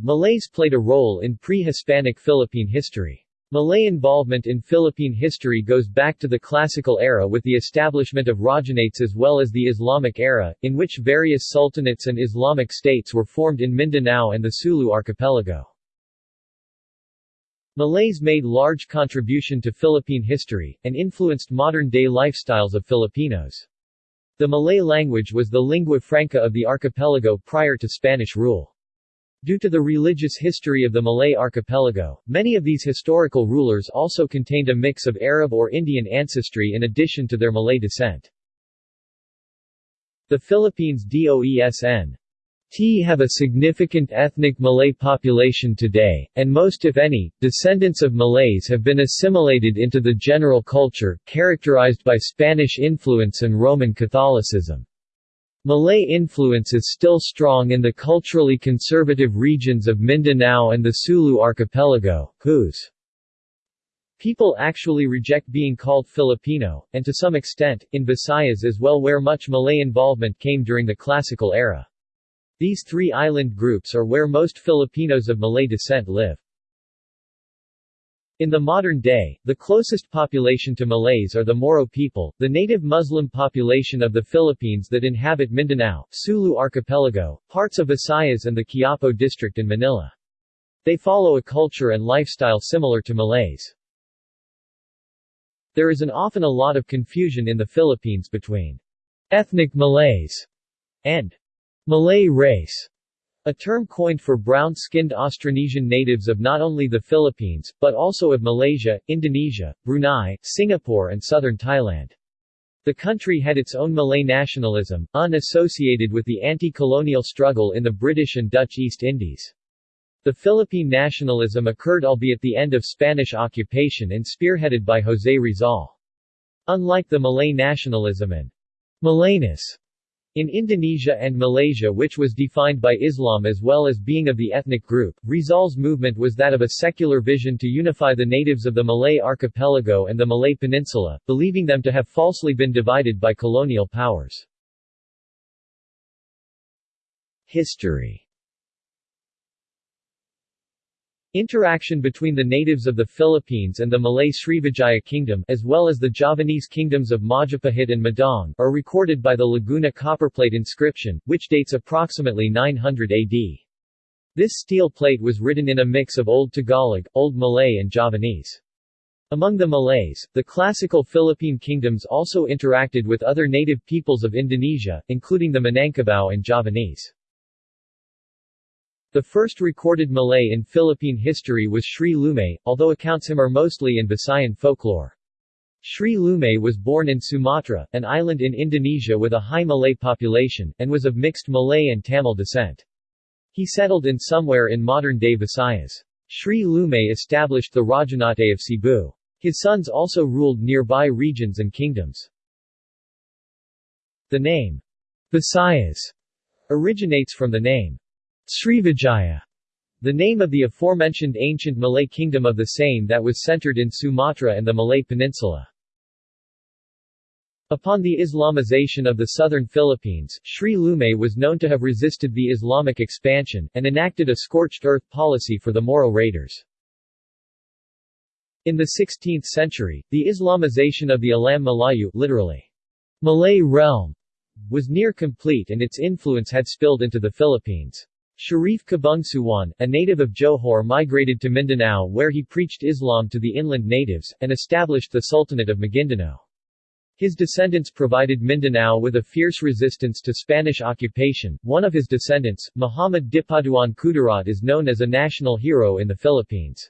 Malays played a role in pre-Hispanic Philippine history. Malay involvement in Philippine history goes back to the classical era with the establishment of Rajanates as well as the Islamic era, in which various sultanates and Islamic states were formed in Mindanao and the Sulu archipelago. Malays made large contribution to Philippine history, and influenced modern-day lifestyles of Filipinos. The Malay language was the lingua franca of the archipelago prior to Spanish rule. Due to the religious history of the Malay archipelago, many of these historical rulers also contained a mix of Arab or Indian ancestry in addition to their Malay descent. The Philippines DOESN T have a significant ethnic Malay population today, and most if any, descendants of Malays have been assimilated into the general culture, characterized by Spanish influence and Roman Catholicism. Malay influence is still strong in the culturally conservative regions of Mindanao and the Sulu archipelago, whose people actually reject being called Filipino, and to some extent, in Visayas as well where much Malay involvement came during the classical era. These three island groups are where most Filipinos of Malay descent live. In the modern day, the closest population to Malays are the Moro people, the native Muslim population of the Philippines that inhabit Mindanao, Sulu Archipelago, parts of Visayas and the Quiapo district in Manila. They follow a culture and lifestyle similar to Malays. There is an often a lot of confusion in the Philippines between ethnic Malays and Malay race, a term coined for brown-skinned Austronesian natives of not only the Philippines, but also of Malaysia, Indonesia, Brunei, Singapore and southern Thailand. The country had its own Malay nationalism, unassociated with the anti-colonial struggle in the British and Dutch East Indies. The Philippine nationalism occurred albeit the end of Spanish occupation and spearheaded by José Rizal. Unlike the Malay nationalism and Malayness in Indonesia and Malaysia which was defined by Islam as well as being of the ethnic group, Rizal's movement was that of a secular vision to unify the natives of the Malay archipelago and the Malay peninsula, believing them to have falsely been divided by colonial powers. History Interaction between the natives of the Philippines and the Malay Srivijaya kingdom as well as the Javanese kingdoms of Majapahit and Medang are recorded by the Laguna copperplate inscription, which dates approximately 900 AD. This steel plate was written in a mix of Old Tagalog, Old Malay and Javanese. Among the Malays, the classical Philippine kingdoms also interacted with other native peoples of Indonesia, including the Minangkabau and Javanese. The first recorded Malay in Philippine history was Sri Lumay, although accounts him are mostly in Visayan folklore. Sri Lumay was born in Sumatra, an island in Indonesia with a high Malay population, and was of mixed Malay and Tamil descent. He settled in somewhere in modern-day Visayas. Sri Lumay established the Rajanate of Cebu. His sons also ruled nearby regions and kingdoms. The name, Visayas, originates from the name, Srivijaya, the name of the aforementioned ancient Malay kingdom of the same that was centered in Sumatra and the Malay Peninsula. Upon the Islamization of the southern Philippines, Sri Lumay was known to have resisted the Islamic expansion, and enacted a scorched earth policy for the Moro raiders. In the 16th century, the Islamization of the Alam Malayu literally, Malay realm, was near complete and its influence had spilled into the Philippines. Sharif Kabungsuwan, a native of Johor migrated to Mindanao where he preached Islam to the inland natives, and established the Sultanate of Maguindanao. His descendants provided Mindanao with a fierce resistance to Spanish occupation. One of his descendants, Muhammad Dipatuan Kudarat is known as a national hero in the Philippines.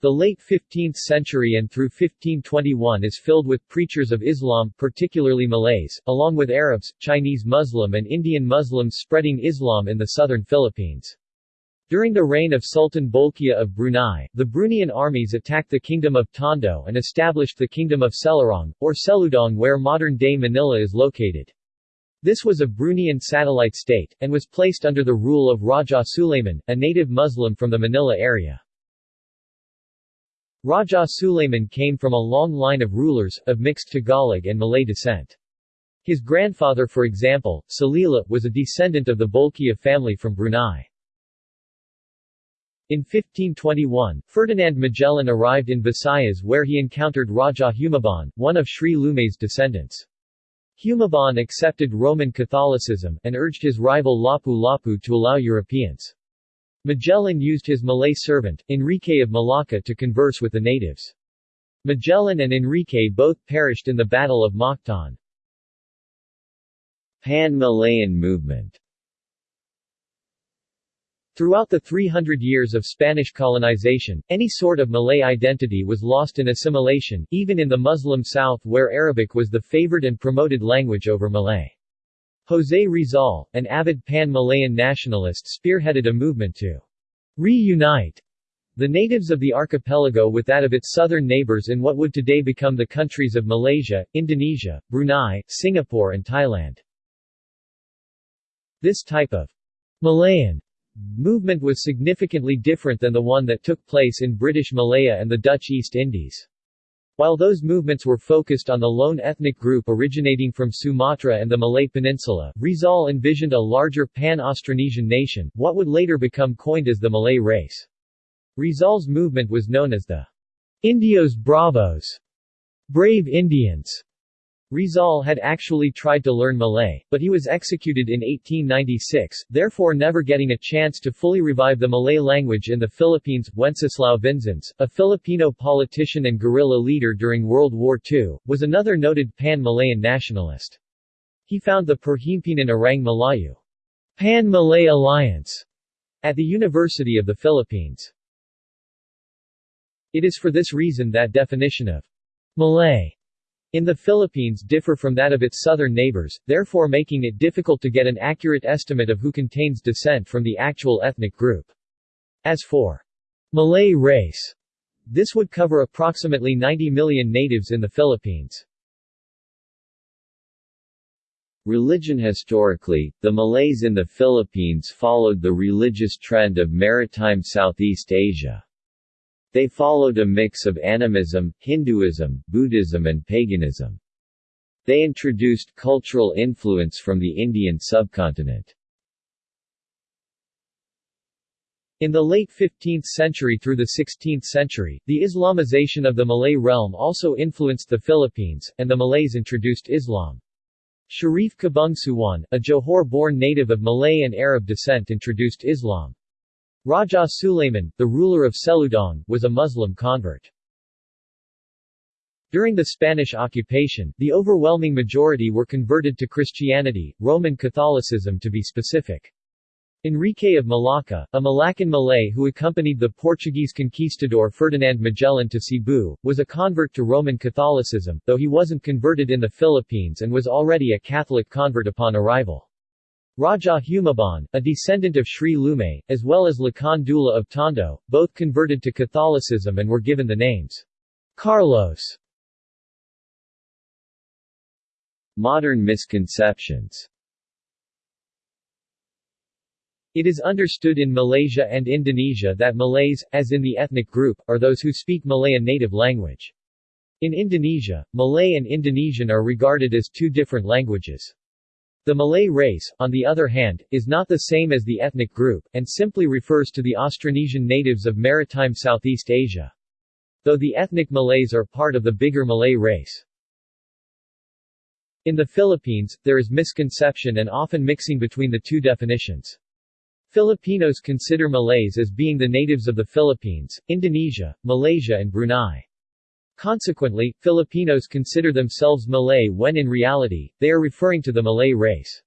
The late 15th century and through 1521 is filled with preachers of Islam, particularly Malays, along with Arabs, Chinese Muslim and Indian Muslims spreading Islam in the southern Philippines. During the reign of Sultan Bolkiah of Brunei, the Bruneian armies attacked the kingdom of Tondo and established the kingdom of Selarong, or Seludong where modern-day Manila is located. This was a Bruneian satellite state, and was placed under the rule of Raja Suleiman, a native Muslim from the Manila area. Raja Suleiman came from a long line of rulers, of mixed Tagalog and Malay descent. His grandfather for example, Salila, was a descendant of the Bolkiah family from Brunei. In 1521, Ferdinand Magellan arrived in Visayas where he encountered Raja Humabon, one of Sri Lumay's descendants. Humabon accepted Roman Catholicism, and urged his rival Lapu-Lapu to allow Europeans. Magellan used his Malay servant, Enrique of Malacca to converse with the natives. Magellan and Enrique both perished in the Battle of Mactan. Pan-Malayan movement Throughout the 300 years of Spanish colonization, any sort of Malay identity was lost in assimilation, even in the Muslim South where Arabic was the favored and promoted language over Malay. José Rizal, an avid pan-Malayan nationalist spearheaded a movement to reunite the natives of the archipelago with that of its southern neighbors in what would today become the countries of Malaysia, Indonesia, Brunei, Singapore and Thailand. This type of Malayan movement was significantly different than the one that took place in British Malaya and the Dutch East Indies. While those movements were focused on the lone ethnic group originating from Sumatra and the Malay Peninsula, Rizal envisioned a larger pan-Austronesian nation, what would later become coined as the Malay race. Rizal's movement was known as the Indios Bravos, brave Indians, Rizal had actually tried to learn Malay, but he was executed in 1896, therefore never getting a chance to fully revive the Malay language in the Philippines. Wenceslao Vinzons, a Filipino politician and guerrilla leader during World War II, was another noted pan-Malayan nationalist. He found the Perhimpunan Orang Melayu Pan-Malay Alliance at the University of the Philippines. It is for this reason that definition of Malay in the Philippines differ from that of its southern neighbors, therefore making it difficult to get an accurate estimate of who contains descent from the actual ethnic group. As for Malay race, this would cover approximately 90 million natives in the Philippines. Religion Historically, the Malays in the Philippines followed the religious trend of maritime Southeast Asia. They followed a mix of animism, Hinduism, Buddhism and paganism. They introduced cultural influence from the Indian subcontinent. In the late 15th century through the 16th century, the Islamization of the Malay realm also influenced the Philippines, and the Malays introduced Islam. Sharif Kabungsuwan, a Johor-born native of Malay and Arab descent introduced Islam. Raja Suleiman, the ruler of Seludong, was a Muslim convert. During the Spanish occupation, the overwhelming majority were converted to Christianity, Roman Catholicism to be specific. Enrique of Malacca, a Malaccan Malay who accompanied the Portuguese conquistador Ferdinand Magellan to Cebu, was a convert to Roman Catholicism, though he wasn't converted in the Philippines and was already a Catholic convert upon arrival. Raja Humabon, a descendant of Sri Lumay, as well as Lakan Dula of Tondo, both converted to Catholicism and were given the names Carlos. Modern misconceptions It is understood in Malaysia and Indonesia that Malays, as in the ethnic group, are those who speak Malayan native language. In Indonesia, Malay and Indonesian are regarded as two different languages. The Malay race, on the other hand, is not the same as the ethnic group, and simply refers to the Austronesian natives of maritime Southeast Asia. Though the ethnic Malays are part of the bigger Malay race. In the Philippines, there is misconception and often mixing between the two definitions. Filipinos consider Malays as being the natives of the Philippines, Indonesia, Malaysia and Brunei. Consequently, Filipinos consider themselves Malay when in reality, they are referring to the Malay race.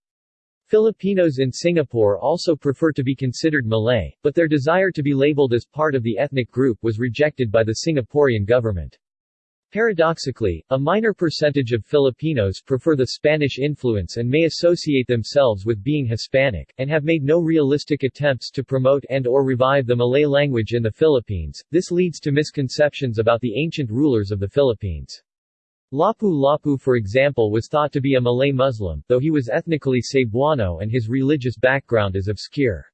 Filipinos in Singapore also prefer to be considered Malay, but their desire to be labeled as part of the ethnic group was rejected by the Singaporean government. Paradoxically, a minor percentage of Filipinos prefer the Spanish influence and may associate themselves with being Hispanic, and have made no realistic attempts to promote and or revive the Malay language in the Philippines. This leads to misconceptions about the ancient rulers of the Philippines. Lapu-Lapu for example was thought to be a Malay Muslim, though he was ethnically Cebuano and his religious background is obscure.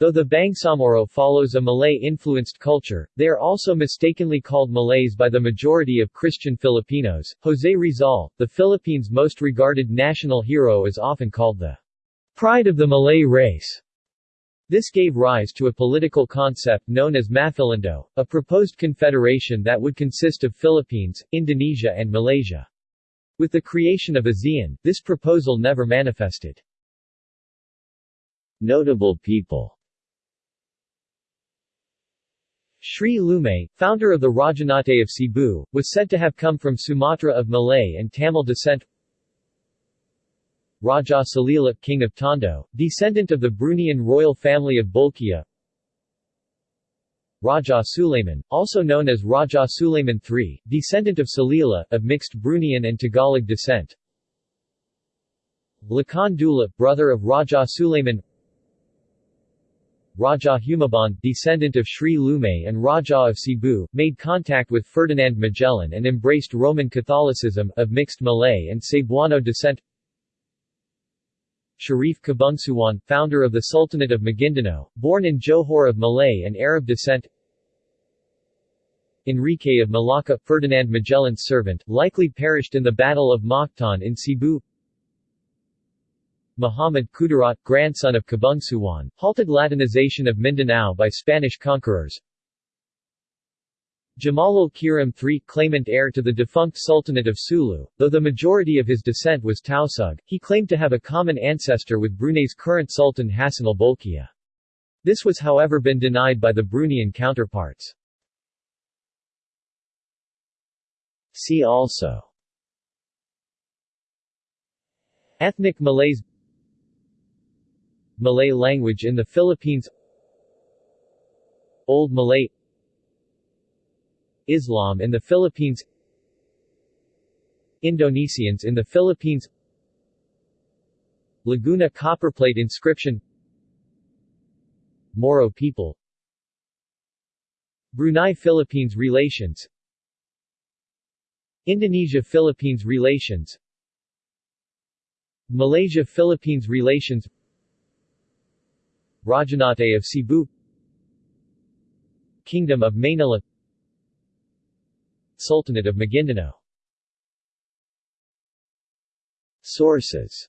Though the Bangsamoro follows a Malay-influenced culture, they are also mistakenly called Malays by the majority of Christian Filipinos. José Rizal, the Philippines' most regarded national hero is often called the pride of the Malay race. This gave rise to a political concept known as Maphilindo, a proposed confederation that would consist of Philippines, Indonesia and Malaysia. With the creation of ASEAN, this proposal never manifested. Notable people Sri Lumay, founder of the Rajanate of Cebu, was said to have come from Sumatra of Malay and Tamil descent. Raja Salila, king of Tondo, descendant of the Bruneian royal family of Bolkiah Raja Suleiman, also known as Raja Suleiman III, descendant of Salila, of mixed Bruneian and Tagalog descent. Lakan Dula, brother of Raja Suleiman Raja Humabon, descendant of Sri Lumay and Raja of Cebu, made contact with Ferdinand Magellan and embraced Roman Catholicism, of mixed Malay and Cebuano descent. Sharif Kabungsuan, founder of the Sultanate of Maguindanao, born in Johor of Malay and Arab descent. Enrique of Malacca, Ferdinand Magellan's servant, likely perished in the Battle of Mactan in Cebu Muhammad Kudarat, grandson of Kabungsuan, halted Latinization of Mindanao by Spanish conquerors. Jamalul Kiram III, claimant heir to the defunct Sultanate of Sulu, though the majority of his descent was Tausug, he claimed to have a common ancestor with Brunei's current Sultan Hassanal Bolkiah. This was however been denied by the Bruneian counterparts. See also Ethnic Malays Malay language in the Philippines. Old Malay. Islam in the Philippines. Indonesians in the Philippines. Laguna copperplate inscription. Moro people. Brunei-Philippines relations. Indonesia-Philippines relations. Malaysia-Philippines relations Rajanate of Cebu. Kingdom of Manila. Sultanate of Maguindanao. Sources